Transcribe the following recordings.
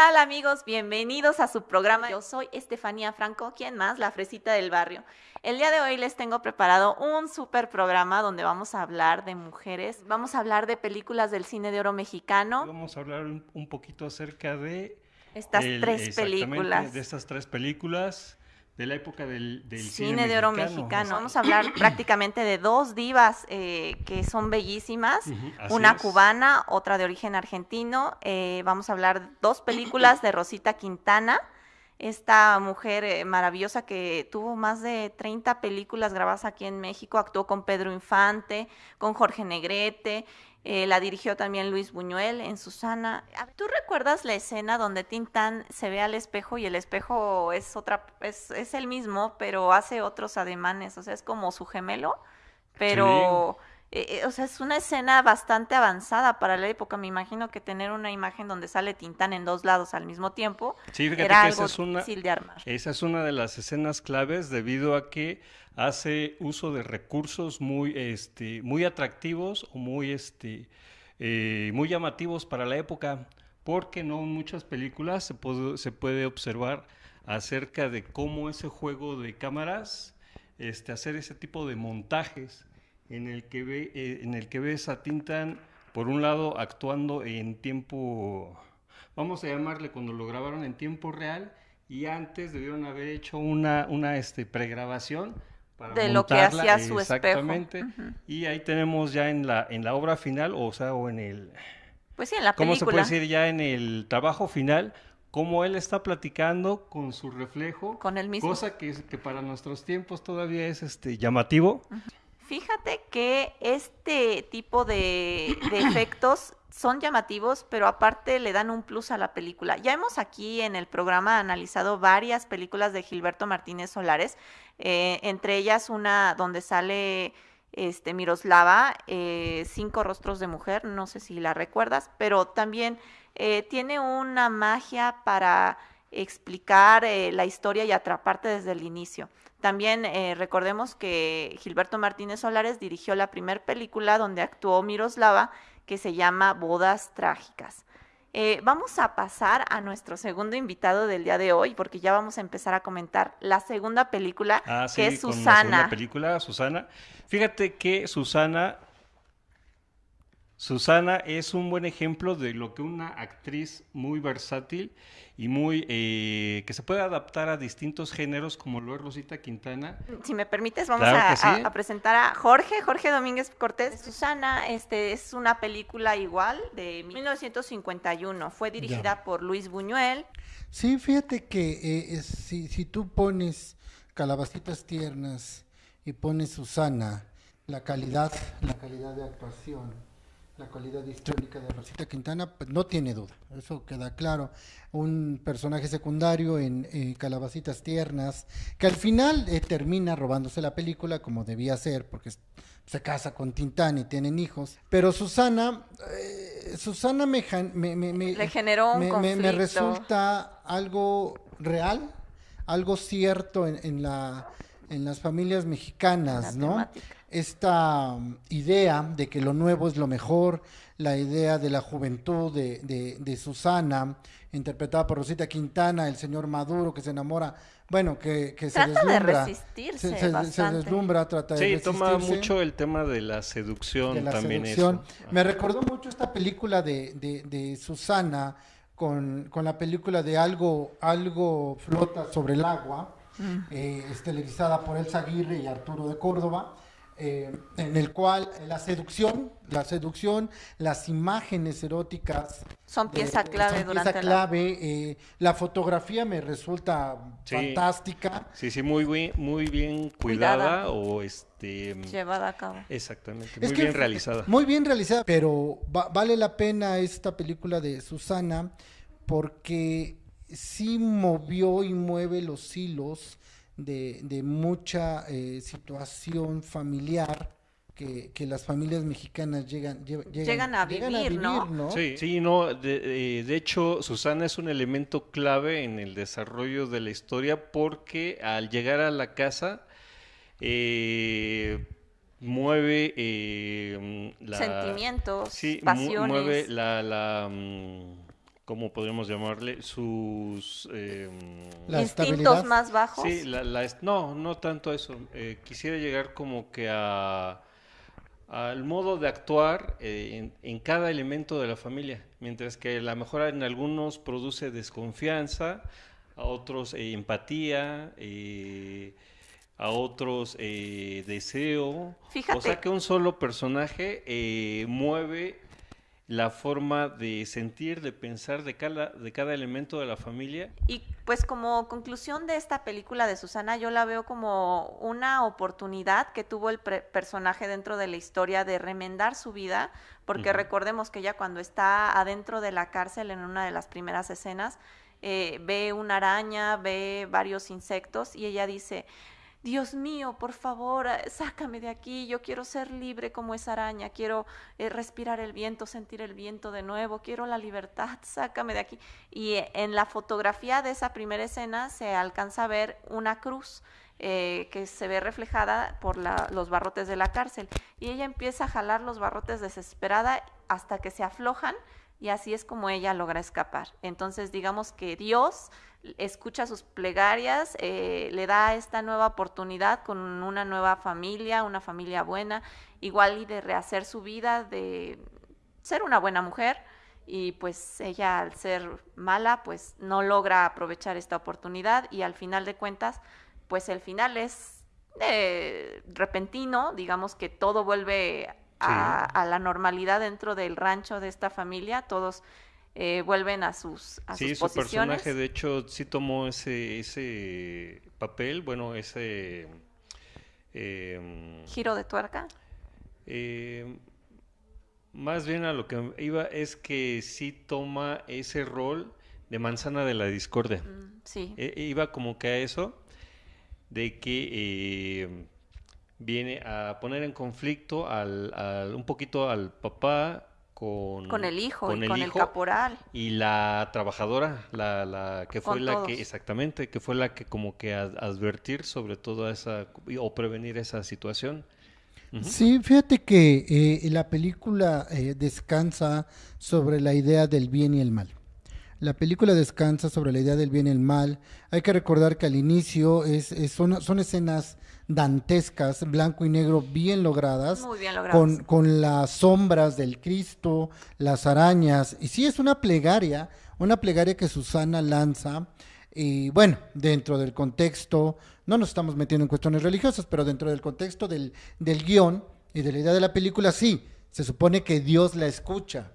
tal amigos? Bienvenidos a su programa. Yo soy Estefanía Franco, ¿quién más? La fresita del barrio. El día de hoy les tengo preparado un super programa donde vamos a hablar de mujeres, vamos a hablar de películas del cine de oro mexicano. Vamos a hablar un, poquito acerca de... Estas el- tres películas. De estas tres películas de la época del, del Cine de oro mexicano. Vamos a hablar prácticamente de dos divas eh, que son bellísimas. Una es. cubana, otra de origen argentino. Eh, vamos a hablar dos películas de Rosita Quintana, esta mujer eh, maravillosa que tuvo más de 30 películas grabadas aquí en México, actuó con Pedro Infante, con Jorge Negrete, eh, la dirigió también Luis Buñuel en Susana. A ver, ¿Tú recuerdas la escena donde Tintán se ve al espejo y el espejo es otra, es, es el mismo, pero hace otros ademanes, o sea, es como su gemelo, pero eh, o sea, es una escena bastante avanzada para la época. Me imagino que tener una imagen donde sale Tintán en dos lados al mismo tiempo Sí, fíjate era que algo esa es una, difícil de armar. esa es una de las escenas claves debido a que hace uso de recursos muy, este, muy atractivos o muy, este, eh, muy llamativos para la época, porque no en muchas películas se puede, se puede observar acerca de cómo ese juego de cámaras, este, hacer ese tipo de montajes en el que ve, eh, en el que ves a Tintan por un lado actuando en tiempo, vamos a llamarle cuando lo grabaron en tiempo real y antes debieron haber hecho una, una este, pregrabación para De lo que montarla, hacía su espejo. exactamente. Y ahí tenemos ya en la, en la obra final, o sea, o en el, Pues sí, en la ¿cómo se puede decir ya en el trabajo final? Cómo él está platicando con su reflejo, Con él mismo. cosa que, que para nuestros tiempos todavía es este, llamativo. Fíjate que este tipo de, de efectos son llamativos, pero aparte le dan un plus a la película. Ya hemos aquí en el programa analizado varias películas de Gilberto Martínez Solares, eh, entre ellas una donde sale este Miroslava, eh, Cinco Rostros de Mujer, no sé si la recuerdas, pero también eh, tiene una magia para explicar la historia y atraparte desde el inicio. También eh, recordemos que Gilberto Martínez Solares dirigió la primera película donde actuó Miroslava, que se llama Bodas Trágicas. Eh, vamos a pasar a nuestro segundo invitado del día de hoy, porque ya vamos a empezar a comentar la segunda película, Ah, sí, que es con la segunda Susana. película, Susana. Fíjate que Susana, Susana es un buen ejemplo de lo que una actriz muy versátil y muy eh, que se puede adaptar a distintos géneros, como lo es Rosita Quintana. Si me permites, vamos Claro a, que sí. a- a presentar a Jorge, Jorge Domínguez Cortés. Susana, este es una película igual de 1951. Fue dirigida por Luis Buñuel. Sí, fíjate que eh, es- si, si tú pones calabacitas tiernas y pones Susana, la calidad, la calidad de actuación, la calidad histórica de Rosita Quintana, pues no tiene duda, eso queda claro. Un personaje secundario en eh, Calabacitas Tiernas, que al final eh, termina robándose la película como debía ser, porque se casa con Tintán y tienen hijos. Pero Susana, eh, Susana me, me, me- me- Le generó un me- me- me conflicto. resulta algo real, algo cierto en, en la, en las familias mexicanas, La ¿no? temática. Esta um, idea de que lo nuevo es lo mejor, la idea de la juventud de, de- de Susana, interpretada por Rosita Quintana, el señor Maduro que se enamora, bueno, que, que se Trata de deslumbra. resistirse se, se- se bastante. deslumbra, trata de Sí, toma mucho el tema de la seducción de la también seducción. eso. Me recordó mucho esta película de, de, de Susana con, con la película de Algo, Algo flota sobre el agua, eh, es televisada por Elsa Aguirre y Arturo de Córdoba. Eh, en el cual la seducción, la seducción, las imágenes eróticas Son de- pieza clave son durante pieza la- clave, eh, la fotografía me resulta Sí. fantástica. Sí, sí, muy bien, muy bien Cuidada. cuidada o este llevada a cabo. exactamente, Es muy que bien realizada. Muy bien realizada, pero va- vale la pena esta película de Susana porque sí movió y mueve los hilos de, de mucha eh, situación familiar que, que las familias mexicanas llegan, lle- llegan, Llegan a vivir, ¿no? Sí, sí, no, de, eh, de hecho, Susana es un elemento clave en el desarrollo de la historia porque al llegar a la casa eh, mueve eh, la... Sentimientos, sí, pasiones. mueve la, la, mm, ¿cómo podríamos llamarle? Sus... em, La Instintos más bajos. Sí, la, no, no tanto eso. Eh, quisiera llegar como que a al modo de actuar eh, en, en cada elemento de la familia, mientras que a lo mejor en algunos produce desconfianza, a otros eh, empatía, eh, a otros eh, deseo. O Fíjate. sea que un solo personaje eh, mueve la forma de sentir, de pensar de cada, de cada elemento de la familia Y pues como conclusión de esta película de Susana, yo la veo como una oportunidad que tuvo el personaje dentro de la historia de remendar su vida, porque recordemos que ella cuando está adentro de la cárcel en una de las primeras escenas, eh, ve una araña, ve varios insectos y ella dice, Dios mío, por favor, eh, sácame de aquí, yo quiero ser libre como esa araña, quiero eh, respirar el viento, sentir el viento de nuevo, quiero la libertad, sácame de aquí. Y eh, en la fotografía de esa primera escena se alcanza a ver una cruz que se ve reflejada por los barrotes de la cárcel. Y ella empieza a jalar los barrotes desesperada hasta que se aflojan y así es como ella logra escapar. Entonces digamos que Dios escucha sus plegarias, eh, le da esta nueva oportunidad con una nueva familia, una familia buena, igual y de rehacer su vida, de ser una buena mujer. Y pues ella al ser mala pues no logra aprovechar esta oportunidad y al final de cuentas pues el final es eh, repentino, digamos que todo vuelve a, a la normalidad dentro del rancho de esta familia, todos eh, vuelven a sus, a Sí, sus su posiciones. personaje de hecho sí tomó ese, ese papel, bueno, ese... em, Giro de tuerca. eh, más bien a lo que iba es que sí toma ese rol de manzana de la discordia. Mm, sí. E- iba como que a eso, de que eh, viene a poner en conflicto al, al- un poquito al papá con, con el hijo con y el con el caporal. y la trabajadora, la, la que fue Con la todos. que, exactamente, que fue la que como que ad- advertir sobre toda esa, o prevenir esa situación. Sí, fíjate que eh, la película eh, descansa sobre la idea del bien y el mal. La película descansa sobre la idea del bien y el mal. Hay que recordar que al inicio es, es- son, son escenas dantescas, blanco y negro, bien logradas, Muy bien logradas. con, con las sombras del Cristo, las arañas. Y sí, es una plegaria, una plegaria que Susana lanza. Y bueno, dentro del contexto, no nos estamos metiendo en cuestiones religiosas, pero dentro del contexto del, del guion y de la idea de la película, sí, se supone que Dios la escucha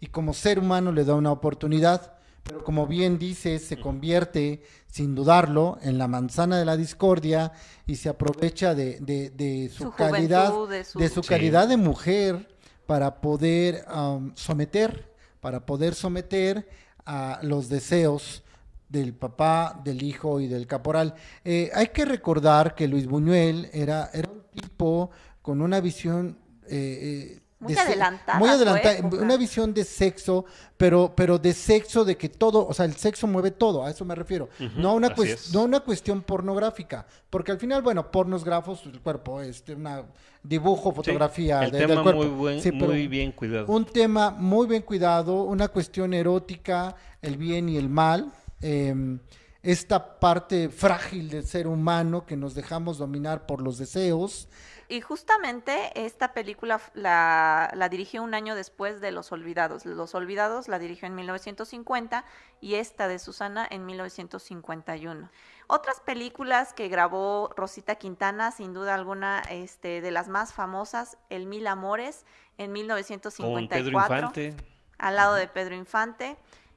y como ser humano le da una oportunidad, pero como bien dice, se convierte, sin dudarlo, en la manzana de la discordia y se aprovecha de, de- de su, Su calidad, juventud, de su- de su Sí. calidad de mujer para poder um, someter, para poder someter a los deseos del papá, del hijo y del caporal. Eh, hay que recordar que Luis Buñuel era, era un tipo con una visión eh, eh, Muy adelantada muy adelantada, una visión de sexo, pero, pero de sexo de que todo, o sea, el sexo mueve todo, a eso me refiero. Ujú, no, una no una cuestión pornográfica, porque al final, bueno, pornos grafos, el cuerpo, este, una dibujo, Sí, fotografía el de- tema del cuerpo. muy, buen, Sí, pero muy bien cuidado. un tema muy bien cuidado, una cuestión erótica, el bien y el mal, eh, esta parte frágil del ser humano que nos dejamos dominar por los deseos. Y justamente esta película la, la dirigió un año después de Los Olvidados. Los Olvidados la dirigió en 1950 y esta de Susana en 1951. Otras películas que grabó Rosita Quintana, sin duda alguna, este, de las más famosas, El Mil Amores en Con 1954 Pedro Infante. al lado de Pedro Infante.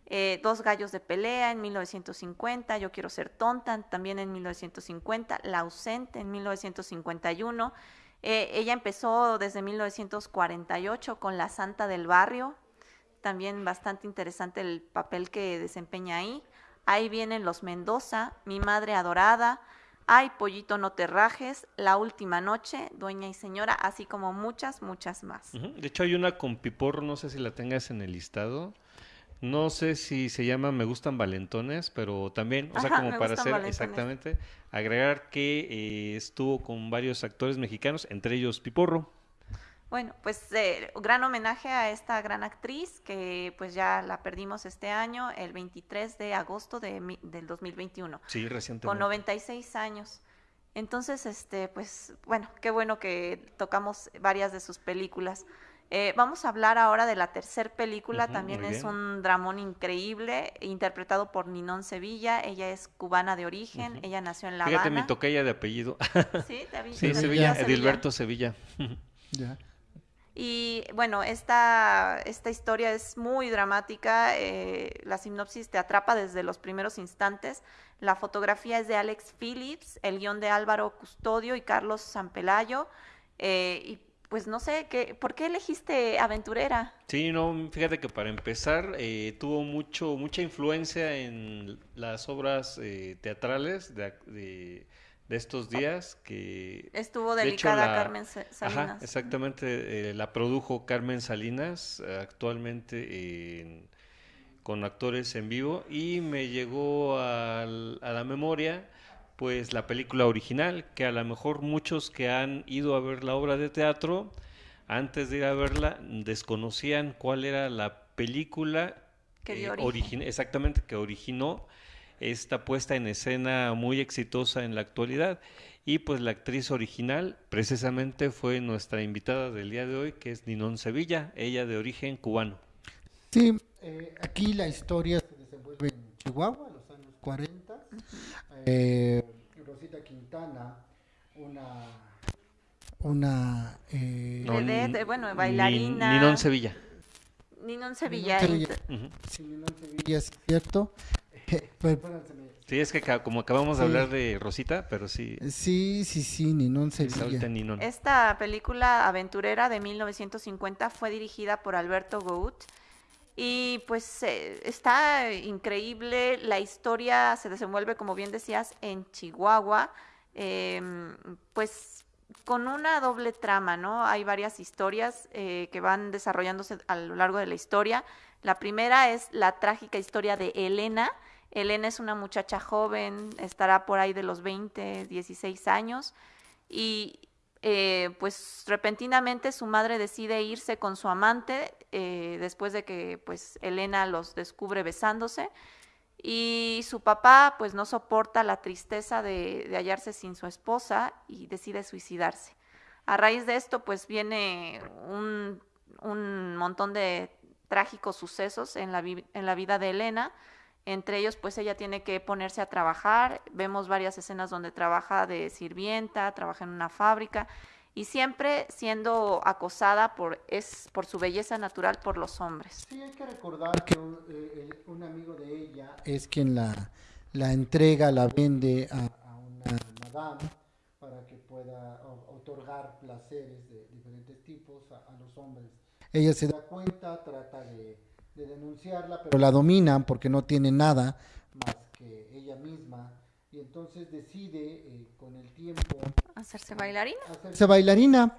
Eh, Dos gallos de pelea en 1950, Yo quiero ser tonta también en 1950, La ausente en 1951. Eh, ella empezó desde 1948 con La Santa del Barrio, también bastante interesante el papel que desempeña ahí. Ahí vienen Los Mendoza, Mi Madre Adorada, Ay, Pollito No Te Rajes, La Última Noche, Dueña y Señora, así como muchas, muchas más. De hecho, hay una con Piporro, no sé si la tengas en el listado. No sé si se llama Me gustan valentones, pero también, o sea, como para hacer valentones. exactamente, agregar que eh, estuvo con varios actores mexicanos, entre ellos Piporro. Bueno, pues eh, gran homenaje a esta gran actriz que pues ya la perdimos este año, el 23 de agosto de, mi- del 2021, Sí, con recientemente. 96 años. Entonces, este, pues bueno, qué bueno que tocamos varias de sus películas. Eh, vamos a hablar ahora de la tercer película, también es bien. un dramón increíble, interpretado por Ninón Sevilla, ella es cubana de origen, ella nació en La Fíjate, mi Habana. tocaya de apellido. Sí, David- Sí, Sevilla, Sevilla, Sevilla. Edilberto Sevilla. Ya. Y bueno, esta, esta historia es muy dramática, eh, la sinopsis te atrapa desde los primeros instantes, la fotografía es de Alex Phillips, el guion de Álvaro Custodio y Carlos Sampelayo, eh, y pues no sé, ¿qué, ¿por qué elegiste Aventurera? Sí, no, fíjate que para empezar eh, tuvo mucho, mucha influencia en las obras eh, teatrales de, de- de estos días que Estuvo de hecho, delicada la- Carmen Sa- Ajá, Salinas. exactamente, eh, la produjo Carmen Salinas, eh, actualmente en- con actores en vivo, y me llegó al- a la memoria pues la película original, que a lo mejor muchos que han ido a ver la obra de teatro, antes de ir a verla, desconocían cuál era la película Que dio eh, origen. exactamente, que originó esta puesta en escena muy exitosa en la actualidad. Y pues la actriz original precisamente fue nuestra invitada del día de hoy, que es Ninón Sevilla, ella de origen cubano. Sí, eh, aquí la historia se desenvuelve en Chihuahua, 40. Eh, Rosita Quintana, una... una eh, No, bueno, Nin- bailarina. Ninón Sevilla. Ninón Sevilla. Sí, Sevilla, sí, ¿cierto? Sí, es que como acabamos de Sí. hablar de Rosita, pero sí, Sí, sí, sí, Ninón es Sevilla. Ninón. Esta película aventurera de 1950 fue dirigida por Alberto Gout y pues eh, está increíble, la historia se desenvuelve, como bien decías, en Chihuahua, em, pues con una doble trama, ¿no? Hay varias historias eh, que van desarrollándose a lo largo de la historia. La primera es la trágica historia de Elena. Elena es una muchacha joven, estará por ahí de los 20, 16 años y eh, pues repentinamente su madre decide irse con su amante eh, después de que pues Elena los descubre besándose y su papá pues no soporta la tristeza de, de hallarse sin su esposa y decide suicidarse. A raíz de esto pues viene un, un montón de trágicos sucesos en la, en la vida de Elena. Entre ellos, pues ella tiene que ponerse a trabajar. Vemos varias escenas donde trabaja de sirvienta, trabaja en una fábrica y siempre siendo acosada por, es, por su belleza natural por los hombres. Sí, hay que recordar que un, eh, un amigo de ella es quien la, la entrega, la vende a, a una madame para que pueda otorgar placeres de diferentes tipos a, a los hombres. Ella se da cuenta, trata de, de denunciarla, pero la dominan porque no tiene nada más que ella misma y entonces decide eh, con el tiempo Hacerse bailarina. hacerse bailarina,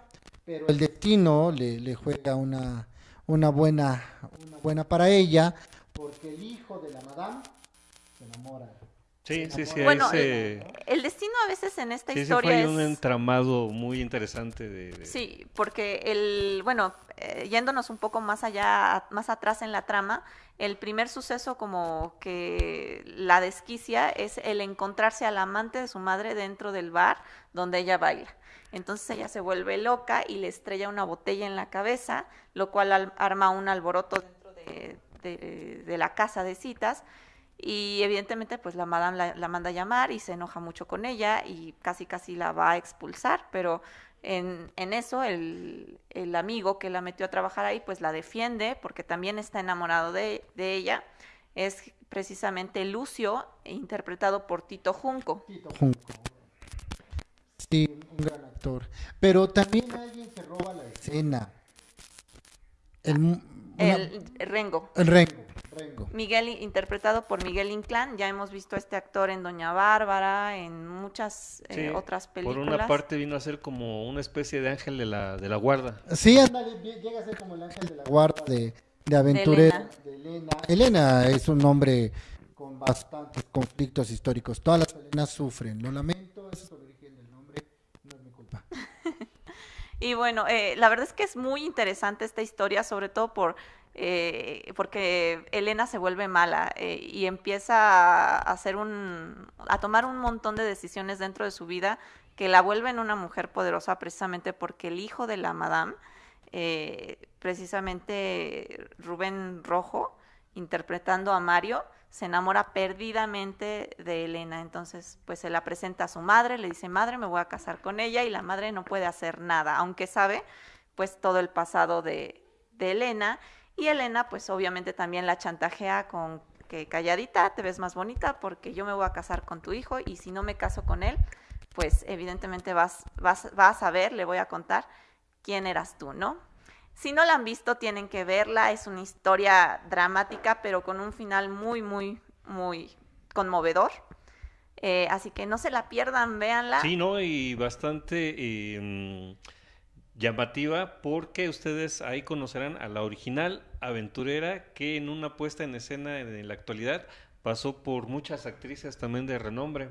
pero el destino le, le juega una, una, buena, una buena para ella, porque el hijo de la madame se enamora. Sí, sí, sí, Bueno, El destino a veces en esta sí, ese historia fue es... un entramado muy interesante de, de- Sí, porque el, bueno, eh, yéndonos un poco más allá, más atrás en la trama, el primer suceso como que la desquicia es el encontrarse al amante de su madre dentro del bar donde ella baila. Entonces ella se vuelve loca y le estrella una botella en la cabeza, lo cual al- arma un alboroto dentro de, de- de la casa de citas. Y evidentemente pues la madame la, la manda a llamar y se enoja mucho con ella y casi casi la va a expulsar, pero en, en eso el, el amigo que la metió a trabajar ahí pues la defiende porque también está enamorado de, de ella. Es precisamente Lucio, interpretado por Tito Junco. Tito Junco. Sí, un gran actor. Pero también alguien se roba la escena. El, una- El Rengo. el Rengo. Rengo. Miguel, interpretado por Miguel Inclán, ya hemos visto a este actor en Doña Bárbara, en muchas eh, Sí, otras Por películas. una parte vino a ser como una especie de ángel de la, de la guarda. Sí, ándale, vie- llega a ser como el ángel de la guarda de, de aventurero. Elena. De Elena. Elena es un hombre con bastantes conflictos históricos. Todas las Elenas sufren. Lo lamento, ese es el origen del nombre. No es mi culpa. y bueno, eh, la verdad es que es muy interesante esta historia, sobre todo por eh, porque Elena se vuelve mala eh, y empieza a hacer un, a tomar un montón de decisiones dentro de su vida que la vuelven una mujer poderosa precisamente porque el hijo de la madame, eh, precisamente Rubén Rojo, interpretando a Mario, se enamora perdidamente de Elena. Entonces, pues se la presenta a su madre, le dice, madre, me voy a casar con ella y la madre no puede hacer nada, aunque sabe pues todo el pasado de, de Elena. Y Elena, pues obviamente también la chantajea con que calladita, te ves más bonita porque yo me voy a casar con tu hijo y si no me caso con él, pues evidentemente vas, vas, vas a ver, le voy a contar quién eras tú, ¿no? Si no la han visto, tienen que verla. Es una historia dramática, pero con un final muy, muy, muy conmovedor. Eh, así que no se la pierdan, véanla. Sí, ¿no? Y bastante eh, llamativa porque ustedes ahí conocerán a la original aventurera que en una puesta en escena en la actualidad pasó por muchas actrices también de renombre.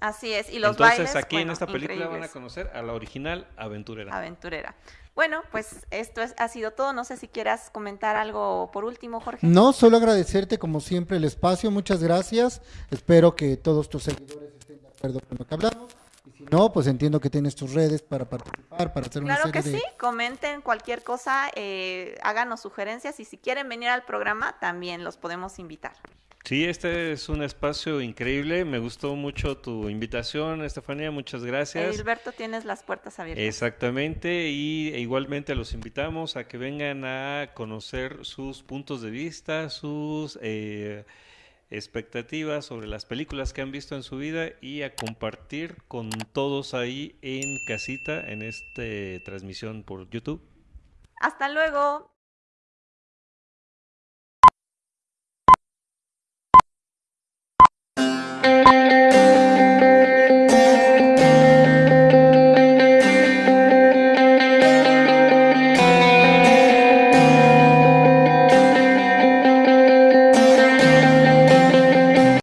Así es, y los Entonces bailes, aquí en esta película van a conocer a la original aventurera. aventurera. Bueno, pues esto es- ha sido todo. No sé si quieras comentar algo por último, Jorge. No, solo agradecerte como siempre el espacio, muchas gracias. Espero que todos tus seguidores estén de acuerdo con lo que hablamos. Y si no, pues entiendo que tienes tus redes para participar, para hacer una Claro que serie sí, de... comenten cualquier cosa, eh, háganos sugerencias y si quieren venir al programa también los podemos invitar. Sí, este es un espacio increíble. Me gustó mucho tu invitación, Estefanía. Muchas gracias. Edilberto, tienes las puertas abiertas. Exactamente, y e igualmente los invitamos a que vengan a conocer sus puntos de vista, sus eh, expectativas sobre las películas que han visto en su vida y a compartir con todos ahí en casita en esta transmisión por YouTube. Hasta luego.